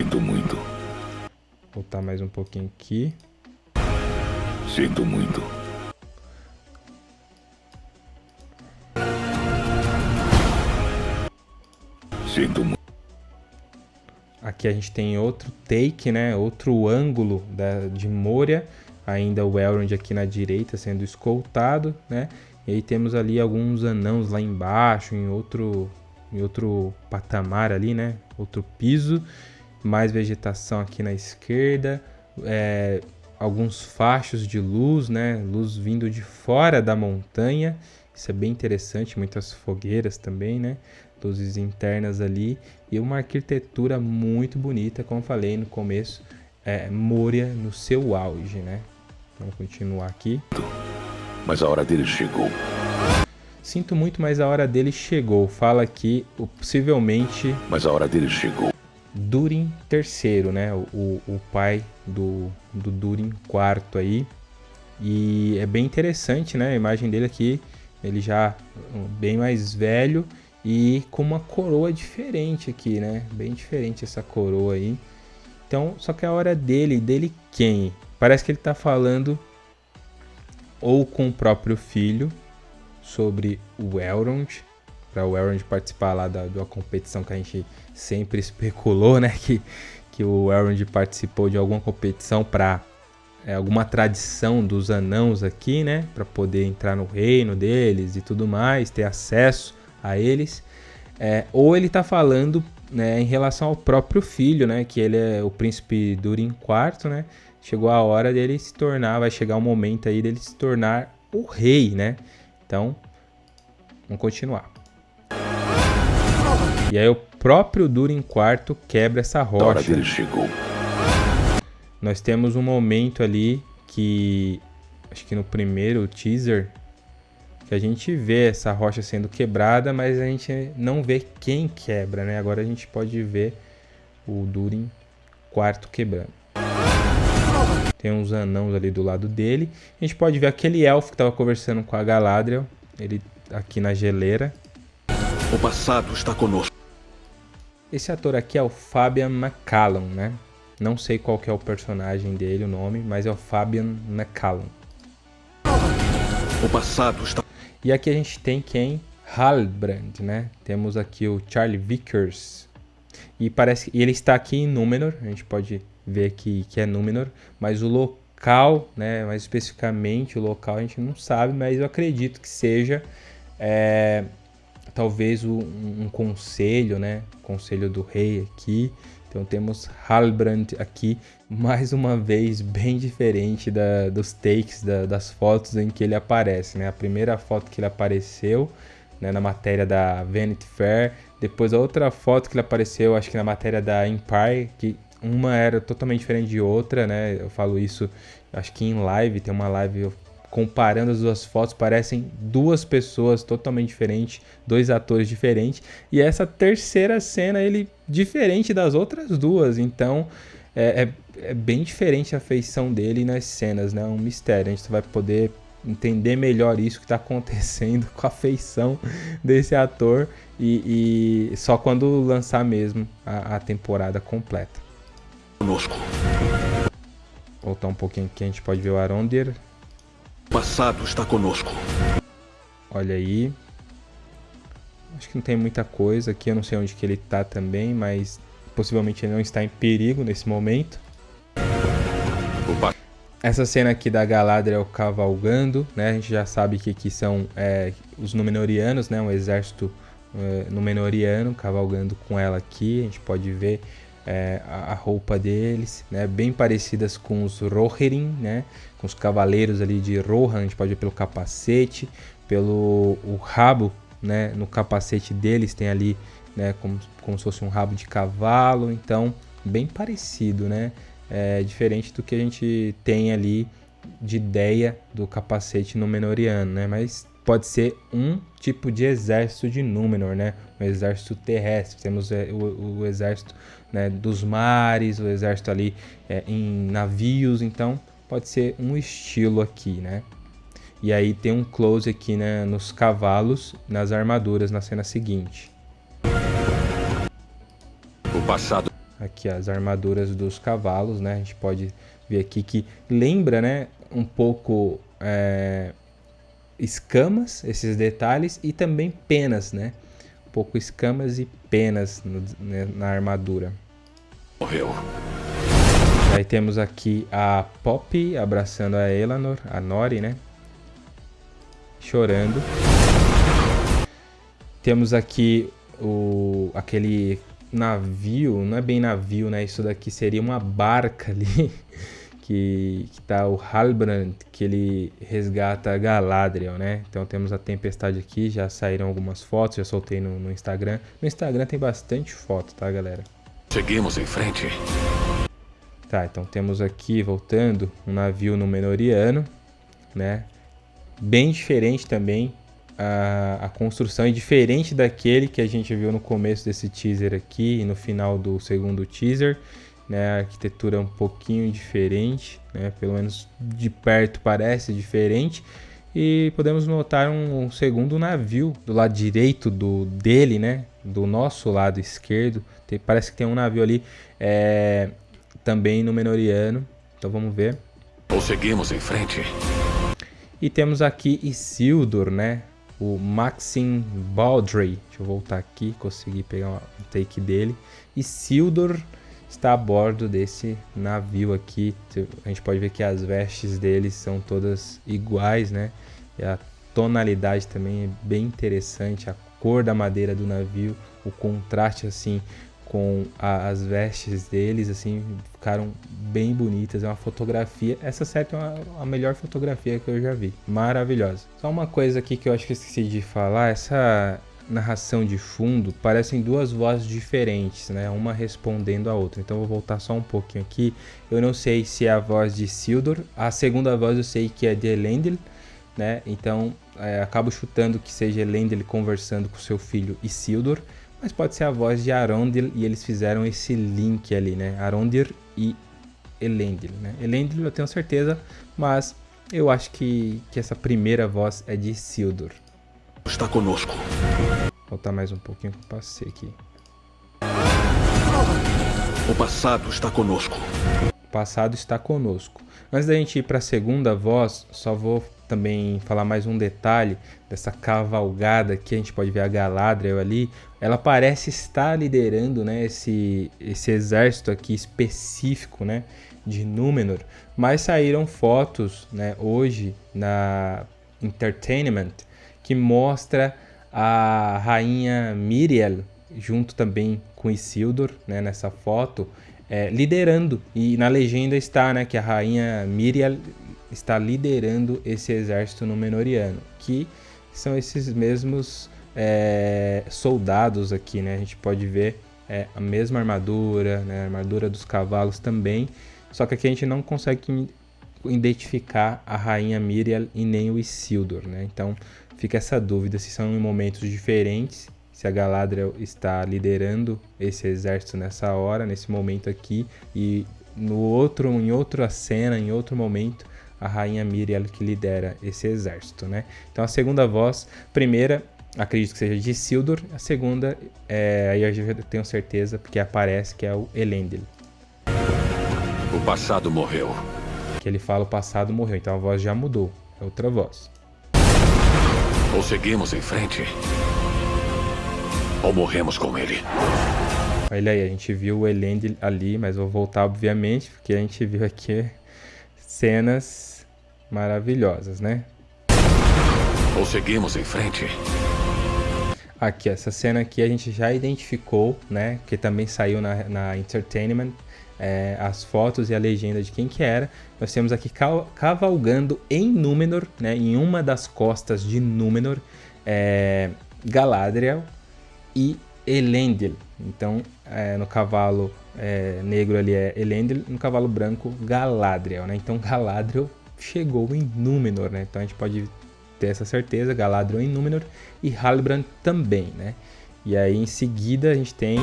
Sinto muito. Vou voltar mais um pouquinho aqui. Sinto muito. Muito. Aqui a gente tem outro take, né? Outro ângulo da, de Moria. Ainda o Elrond aqui na direita sendo escoltado, né? E aí temos ali alguns anãos lá embaixo, em outro, em outro patamar ali, né? Outro piso. Mais vegetação aqui na esquerda. É, alguns fachos de luz, né? Luz vindo de fora da montanha. Isso é bem interessante. Muitas fogueiras também, né? Luzes internas ali e uma arquitetura muito bonita, como falei no começo, é, Moria no seu auge, né? Vamos continuar aqui. Mas a hora dele chegou. Sinto muito, mas a hora dele chegou. Fala aqui, possivelmente. Mas a hora dele chegou. Durin III, né? O, o pai do, do Durin IV aí. E é bem interessante, né? A imagem dele aqui, ele já bem mais velho e com uma coroa diferente aqui, né? Bem diferente essa coroa aí. Então, só que a hora dele, dele quem? Parece que ele tá falando ou com o próprio filho sobre o Elrond, para o Elrond participar lá da, da competição que a gente sempre especulou, né? Que, que o Elrond participou de alguma competição para é, alguma tradição dos anãos aqui, né? Para poder entrar no reino deles e tudo mais, ter acesso a eles, é, ou ele está falando né, em relação ao próprio filho, né, que ele é o príncipe Durin IV, né, chegou a hora dele se tornar, vai chegar o um momento aí dele se tornar o rei, né, então, vamos continuar. E aí o próprio Durin quarto quebra essa rocha. A hora dele chegou. Nós temos um momento ali que acho que no primeiro teaser que a gente vê essa rocha sendo quebrada, mas a gente não vê quem quebra, né? Agora a gente pode ver o Durin quarto quebrando. Tem uns anãos ali do lado dele. A gente pode ver aquele elfo que estava conversando com a Galadriel. Ele aqui na geleira. O passado está conosco. Esse ator aqui é o Fabian McCallum, né? Não sei qual que é o personagem dele, o nome, mas é o Fabian McCallum. O passado está... E aqui a gente tem quem? Halbrand, né? Temos aqui o Charlie Vickers. E parece e ele está aqui em Númenor, a gente pode ver que, que é Númenor, mas o local, né, mais especificamente o local a gente não sabe, mas eu acredito que seja é, talvez um, um, conselho, né, conselho do rei aqui, então temos Halbrand aqui, mais uma vez bem diferente da, dos takes, da, das fotos em que ele aparece. Né? A primeira foto que ele apareceu né, na matéria da Vanity Fair, depois a outra foto que ele apareceu, acho que na matéria da Empire, que uma era totalmente diferente de outra, né? Eu falo isso, acho que em live, tem uma live comparando as duas fotos, parecem duas pessoas totalmente diferentes, dois atores diferentes. E essa terceira cena, ele diferente das outras duas. Então, é, é, é bem diferente a feição dele nas cenas, né? É um mistério. A gente vai poder entender melhor isso que está acontecendo com a feição desse ator e, e só quando lançar mesmo a, a temporada completa. Conosco. Voltar um pouquinho aqui, a gente pode ver o Arondir passado está conosco. Olha aí. Acho que não tem muita coisa aqui. Eu não sei onde que ele está também, mas possivelmente ele não está em perigo nesse momento. Opa. Essa cena aqui da Galadriel cavalgando, né? A gente já sabe que aqui são é, os Númenóreanos, né? Um exército é, Númenóreano cavalgando com ela aqui. A gente pode ver é, a, roupa deles, né? Bem parecidas com os Rohirrim, né? Com os cavaleiros ali de Rohan, a gente pode ver pelo capacete, pelo o rabo, né? No capacete deles tem ali, né? Como, como se fosse um rabo de cavalo, então bem parecido, né? É, diferente do que a gente tem ali de ideia do capacete no Menoriano, né? Mas pode ser um tipo de exército de Númenor, né? Um exército terrestre. Temos é, o, o, exército né, dos mares, o exército ali é, em navios, então pode ser um estilo aqui, né? E aí tem um close aqui né, nos cavalos, nas armaduras na cena seguinte. O passado. Aqui as armaduras dos cavalos, né? A gente pode ver aqui que lembra, né, um pouco é, escamas, esses detalhes, e também penas, né? Um pouco escamas e penas no, né, na armadura. Morreu. Aí temos aqui a Poppy abraçando a Eleanor, a Nori, né? Chorando. Temos aqui o aquele navio, não é bem navio, né? Isso daqui seria uma barca ali que, que tá o Halbrand, que ele resgata Galadriel, né? Então temos a tempestade aqui, já saíram algumas fotos, já soltei no, no Instagram. No Instagram tem bastante foto, tá, galera? Seguimos em frente. Tá, então temos aqui, voltando, um navio Númenoriano, né? Bem diferente também, a, a construção é diferente daquele que a gente viu no começo desse teaser aqui e no final do segundo teaser né? A arquitetura é um pouquinho diferente, né? Pelo menos de perto parece diferente. E podemos notar um, um segundo navio do lado direito do dele, né? Do nosso lado esquerdo. Tem, parece que tem um navio ali é, também no Menoriano. Então vamos ver. Seguimos em frente. E temos aqui Isildur, né? O Maxim Baldry. Deixa eu voltar aqui, consegui pegar um take dele. Isildur está a bordo desse navio aqui. A gente pode ver que as vestes deles são todas iguais, né? E a tonalidade também é bem interessante, a cor da madeira do navio, o contraste assim com a, as vestes deles, assim, ficaram bem bonitas. É uma fotografia. Essa certa é uma, a melhor fotografia que eu já vi. Maravilhosa. Só uma coisa aqui que eu acho que esqueci de falar: essa narração de fundo parecem duas vozes diferentes, né? Uma respondendo a outra. Então eu vou voltar só um pouquinho aqui. Eu não sei se é a voz de Sildor. A segunda voz eu sei que é de Elendil, né? Então é, acabo chutando que seja Elendil conversando com seu filho Isildur. Mas pode ser a voz de Arondir e eles fizeram esse link ali, né? Arondir e Elendil, né? Elendil eu tenho certeza, mas eu acho que, que essa primeira voz é de Isildur. Está conosco. Vou voltar mais um pouquinho que eu passei aqui. O passado está conosco. O passado está conosco. Antes da gente ir para a segunda voz, só vou também falar mais um detalhe dessa cavalgada que a gente pode ver a Galadriel ali. Ela parece estar liderando né, esse, esse exército aqui específico né, de Númenor, mas saíram fotos né, hoje na Entertainment que mostra a rainha Miriel junto também com Isildur né, nessa foto é, liderando e na legenda está né, que a rainha Miriel está liderando esse exército Númenoriano, que são esses mesmos é, soldados aqui, né? A gente pode ver é, a mesma armadura, né? a armadura dos cavalos também, só que aqui a gente não consegue identificar a rainha Miriel e nem o Isildur, né? Então fica essa dúvida se são em momentos diferentes, se a Galadriel está liderando esse exército nessa hora, nesse momento aqui, e no outro, em outra cena, em outro momento, a rainha Miriel que lidera esse exército, né? Então a segunda voz, primeira, acredito que seja de Sildur, a segunda, é, aí eu já tenho certeza, porque aparece que é o Elendil. O passado morreu. Que ele fala o passado morreu, então a voz já mudou, é outra voz. Ou seguimos em frente, ou morremos com ele. Olha aí, a gente viu o Elendil ali, mas vou voltar obviamente, porque a gente viu aqui cenas maravilhosas, né? Ou seguimos em frente. Aqui, essa cena aqui a gente já identificou, né? Que também saiu na, na Entertainment. É, as fotos e a legenda de quem que era. Nós temos aqui cavalgando em Númenor, né? Em uma das costas de Númenor, é, Galadriel e Elendil. Então, é, no cavalo é, negro ali é Elendil, no cavalo branco Galadriel, né? Então Galadriel chegou em Númenor, né? Então a gente pode ter essa certeza, Galadriel em Númenor e Halbrand também, né? E aí em seguida a gente tem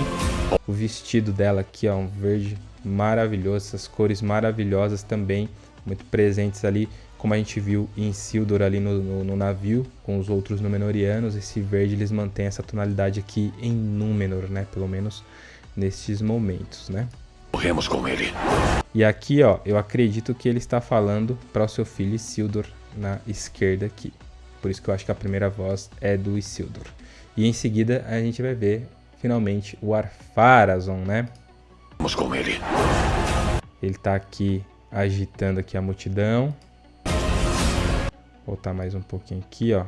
o vestido dela aqui, ó, um verde maravilhoso, essas cores maravilhosas também, muito presentes ali, como a gente viu em Sildor ali no, no, no navio, com os outros Númenorianos, esse verde eles mantêm essa tonalidade aqui em Númenor, né? Pelo menos nestes momentos, né? Morremos com ele. E aqui, ó, eu acredito que ele está falando para o seu filho Isildur na esquerda aqui. Por isso que eu acho que a primeira voz é do Isildur. E em seguida a gente vai ver finalmente o Arpharazon, né? Vamos com ele. Ele está aqui agitando aqui a multidão. Voltar mais um pouquinho aqui, ó.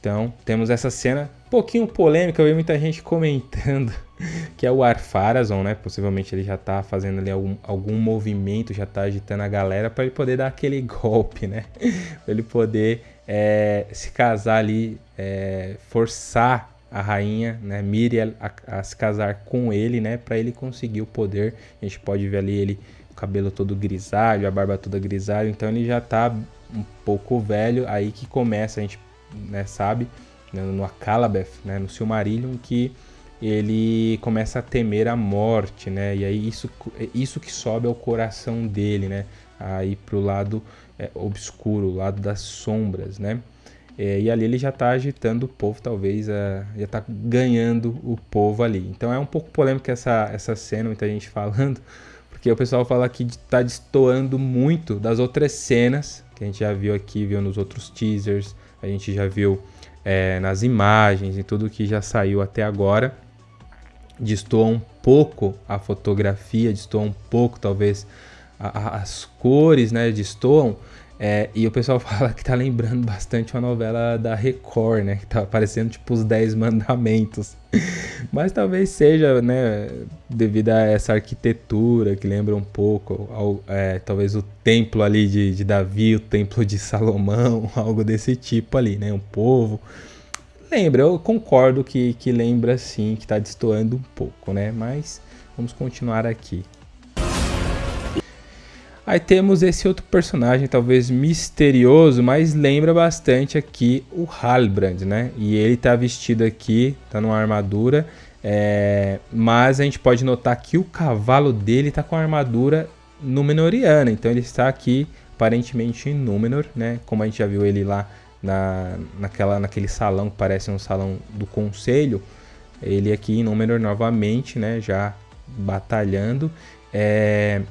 Então, temos essa cena um pouquinho polêmica, eu vi muita gente comentando que é o Arpharazon, né? Possivelmente ele já tá fazendo ali algum, algum movimento, já tá agitando a galera para ele poder dar aquele golpe, né? para ele poder é, se casar ali, é, forçar a rainha, né, Miriel, a, a, se casar com ele, né, para ele conseguir o poder. A gente pode ver ali ele o cabelo todo grisalho, a barba toda grisalho, então ele já tá um pouco velho, aí que começa a gente né, sabe, né, no Akalabeth, né, no Silmarillion, que ele começa a temer a morte, né? E aí isso, isso que sobe ao coração dele, né? Aí pro lado é, obscuro, o lado das sombras, né? É, e ali ele já está agitando o povo, talvez, a, já está ganhando o povo ali. Então é um pouco polêmico essa, essa cena, muita gente falando, porque o pessoal fala que está destoando muito das outras cenas que a gente já viu aqui, viu nos outros teasers, a gente já viu é, nas imagens e tudo que já saiu até agora. Destoa um pouco a fotografia, destoa um pouco talvez a, a, as cores, né? Destoam É, e o pessoal fala que tá lembrando bastante uma novela da Record, né? Que tá parecendo tipo os Dez Mandamentos. Mas talvez seja, né? Devido a essa arquitetura que lembra um pouco, ao, é, talvez o templo ali de, de Davi, o templo de Salomão, algo desse tipo ali, né? Um povo. Lembra, eu concordo que, que lembra sim, que tá destoando um pouco, né? Mas vamos continuar aqui. Aí temos esse outro personagem, talvez misterioso, mas lembra bastante aqui o Halbrand, né? E ele tá vestido aqui, tá numa armadura, é... mas a gente pode notar que o cavalo dele tá com a armadura Númenoriana, então ele está aqui aparentemente em Númenor, né? Como a gente já viu ele lá na, naquela, naquele salão que parece um salão do conselho, ele aqui em Númenor novamente, né? Já batalhando. É,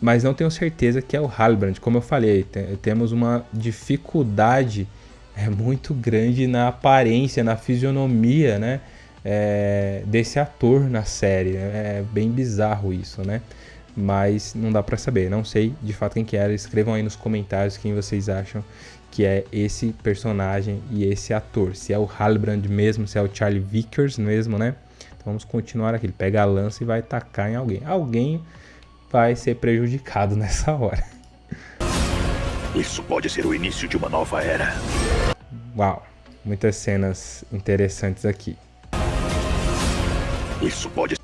mas não tenho certeza que é o Halbrand. Como eu falei, temos uma dificuldade é, muito grande na aparência, na fisionomia, né? É, desse ator na série. É bem bizarro isso, né? Mas não dá para saber. Não sei de fato quem que era. Escrevam aí nos comentários quem vocês acham que é esse personagem e esse ator. Se é o Halbrand mesmo, se é o Charlie Vickers mesmo, né? Então vamos continuar aqui. Ele pega a lança e vai atacar em alguém. Alguém vai ser prejudicado nessa hora. Isso pode ser o início de uma nova era. Uau, muitas cenas interessantes aqui. Isso pode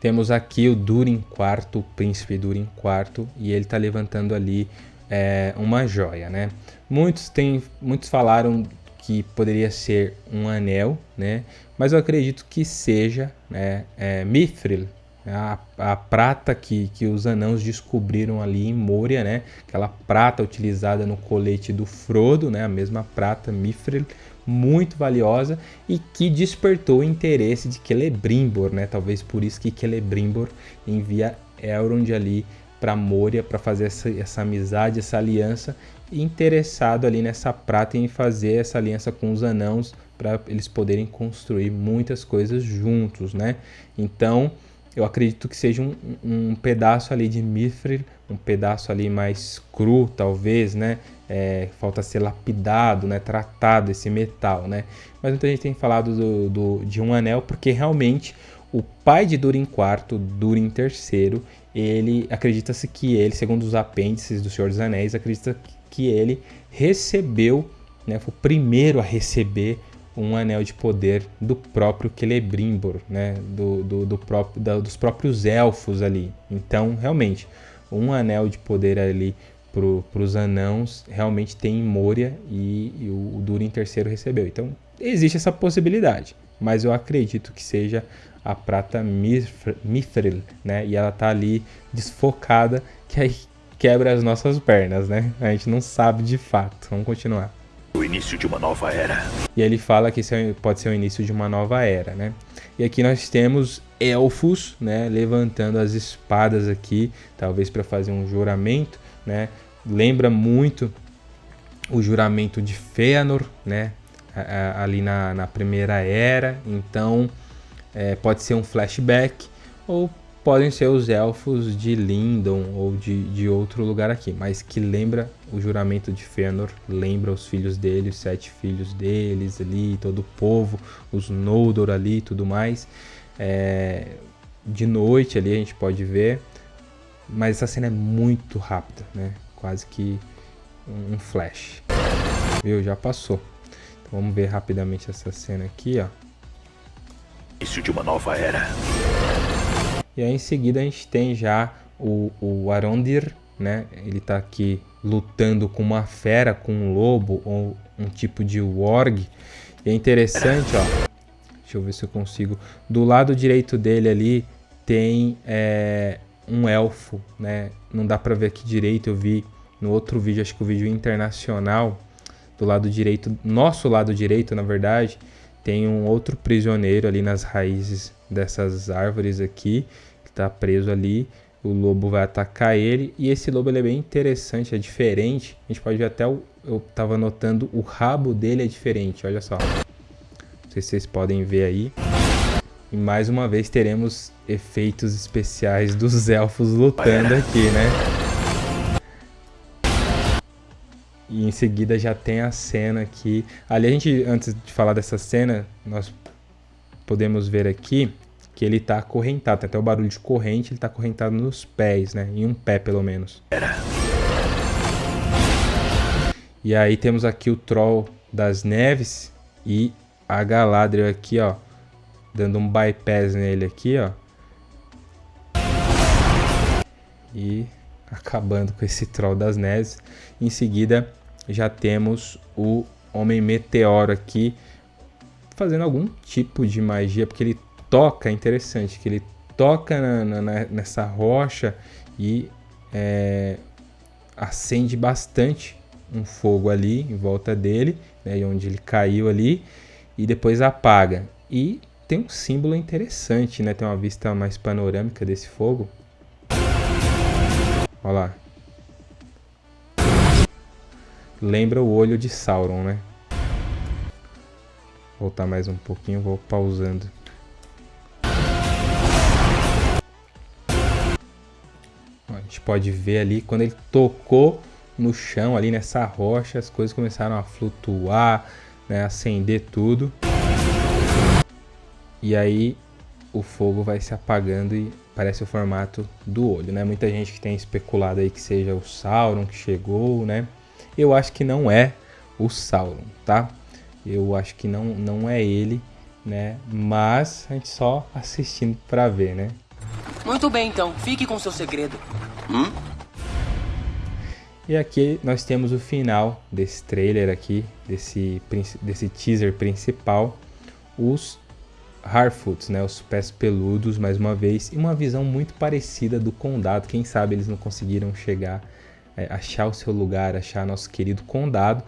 Temos aqui o Durin IV, o príncipe Durin IV, e ele está levantando ali é, uma joia, né? Muitos, tem, muitos falaram que poderia ser um anel, né? Mas eu acredito que seja né, é, Mithril, a, a prata que, que os anãos descobriram ali em Moria, né? Aquela prata utilizada no colete do Frodo, né? A mesma prata Mithril, muito valiosa e que despertou o interesse de Celebrimbor, né? Talvez por isso que Celebrimbor envia Elrond ali para Moria para fazer essa, essa amizade, essa aliança, interessado ali nessa prata em fazer essa aliança com os anãos para eles poderem construir muitas coisas juntos, né? Então, eu acredito que seja um, um pedaço ali de mithril, um pedaço ali mais cru, talvez, né? É, falta ser lapidado, né? Tratado esse metal, né? Mas muita gente tem falado do, do, de um anel porque realmente o pai de Durin IV, Durin III, ele acredita-se que ele, segundo os apêndices do Senhor dos Anéis, acredita que ele recebeu, né? Foi o primeiro a receber um anel de poder do próprio Celebrimbor, né? do, do, do próprio, da, dos próprios elfos ali. Então, realmente, um anel de poder ali para os anãos realmente tem em Moria e, e o, o Durin III recebeu. Então, existe essa possibilidade, mas eu acredito que seja a prata Mithril, né? E ela tá ali desfocada, que aí quebra as nossas pernas, né? A gente não sabe de fato. Vamos continuar o início de uma nova era. E ele fala que é, pode ser o início de uma nova era, né? E aqui nós temos elfos, né, levantando as espadas aqui, talvez para fazer um juramento, né? Lembra muito o juramento de Fëanor, né? Ali na, na primeira era, então é, pode ser um flashback ou podem ser os elfos de Lindon ou de, de outro lugar aqui, mas que lembra o juramento de Fëanor, lembra os filhos dele, os sete filhos deles ali, todo o povo, os Noldor ali e tudo mais. É, de noite ali a gente pode ver, mas essa cena é muito rápida, né? Quase que um flash. Viu? Já passou. Então vamos ver rapidamente essa cena aqui, ó. Início de uma nova era. E aí em seguida a gente tem já o, o Arondir, né? Ele está aqui lutando com uma fera, com um lobo ou um tipo de warg. E é interessante, ó. Deixa eu ver se eu consigo. Do lado direito dele ali tem é, um elfo, né? Não dá para ver aqui direito, eu vi no outro vídeo, acho que o vídeo internacional, do lado direito, nosso lado direito, na verdade, tem um outro prisioneiro ali nas raízes dessas árvores aqui, que está preso ali. O lobo vai atacar ele e esse lobo ele é bem interessante, é diferente. A gente pode ver até o, eu estava notando o rabo dele é diferente, olha só. Não sei se vocês podem ver aí. E mais uma vez teremos efeitos especiais dos elfos lutando aqui, né? E em seguida já tem a cena aqui. Ali a gente, antes de falar dessa cena, nós podemos ver aqui que ele tá acorrentado. Tem até o barulho de corrente, ele tá acorrentado nos pés, né? Em um pé, pelo menos. E aí temos aqui o Troll das Neves e a Galadriel aqui, ó. Dando um bypass nele aqui, ó. E acabando com esse Troll das Neves. Em seguida, já temos o Homem Meteoro aqui fazendo algum tipo de magia, porque ele toca, é interessante, que ele toca na, na, nessa rocha e é, acende bastante um fogo ali em volta dele, né, onde ele caiu ali, e depois apaga. E tem um símbolo interessante, né? Tem uma vista mais panorâmica desse fogo. Olha lá. Lembra o olho de Sauron, né? Voltar mais um pouquinho, vou pausando. A gente pode ver ali quando ele tocou no chão ali nessa rocha, as coisas começaram a flutuar, né, acender tudo. E aí o fogo vai se apagando e parece o formato do olho, né? Muita gente que tem especulado aí que seja o Sauron que chegou, né? Eu acho que não é o Sauron, tá? Eu acho que não, não é ele, né? Mas a gente só assistindo para ver, né? Muito bem, então. Fique com seu segredo. Hum? E aqui nós temos o final desse trailer aqui, desse, desse teaser principal. Os Harfoots, né, os pés peludos, mais uma vez, e uma visão muito parecida do condado. Quem sabe eles não conseguiram chegar, é, achar o seu lugar, achar nosso querido condado.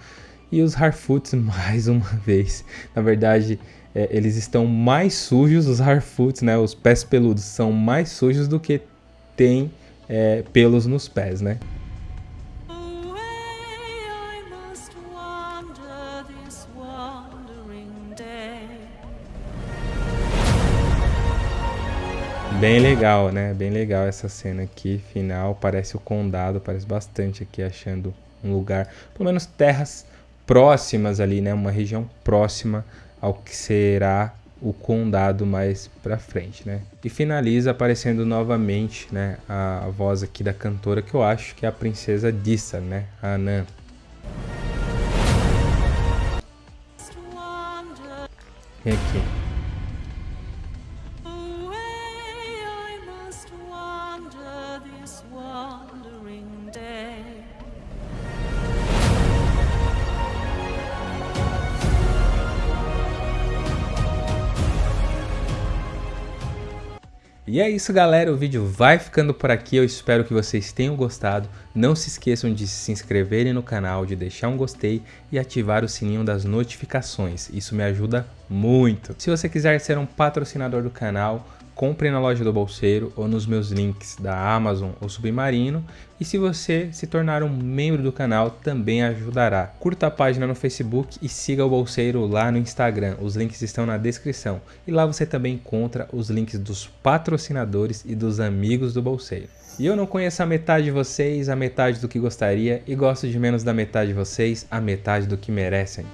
E os Harfoots, mais uma vez, na verdade, é, eles estão mais sujos, os Harfoots, né, os pés peludos, são mais sujos do que tem é, pelos nos pés, né? Bem legal, né? Bem legal essa cena aqui, final. Parece o condado, parece bastante aqui, achando um lugar, pelo menos terras próximas ali, né? Uma região próxima ao que será o condado mais pra frente, né? E finaliza aparecendo novamente, né? A, voz aqui da cantora, que eu acho que é a princesa Dissa, né? A Anã. Vem aqui. E é isso galera, o vídeo vai ficando por aqui, eu espero que vocês tenham gostado. Não se esqueçam de se inscreverem no canal, de deixar um gostei e ativar o sininho das notificações, isso me ajuda muito. Se você quiser ser um patrocinador do canal, compre na loja do Bolseiro ou nos meus links da Amazon ou Submarino. E se você se tornar um membro do canal, também ajudará. Curta a página no Facebook e siga o Bolseiro lá no Instagram. Os links estão na descrição. E lá você também encontra os links dos patrocinadores e dos amigos do Bolseiro. E eu não conheço a metade de vocês, a metade do que gostaria, e gosto de menos da metade de vocês, a metade do que merecem.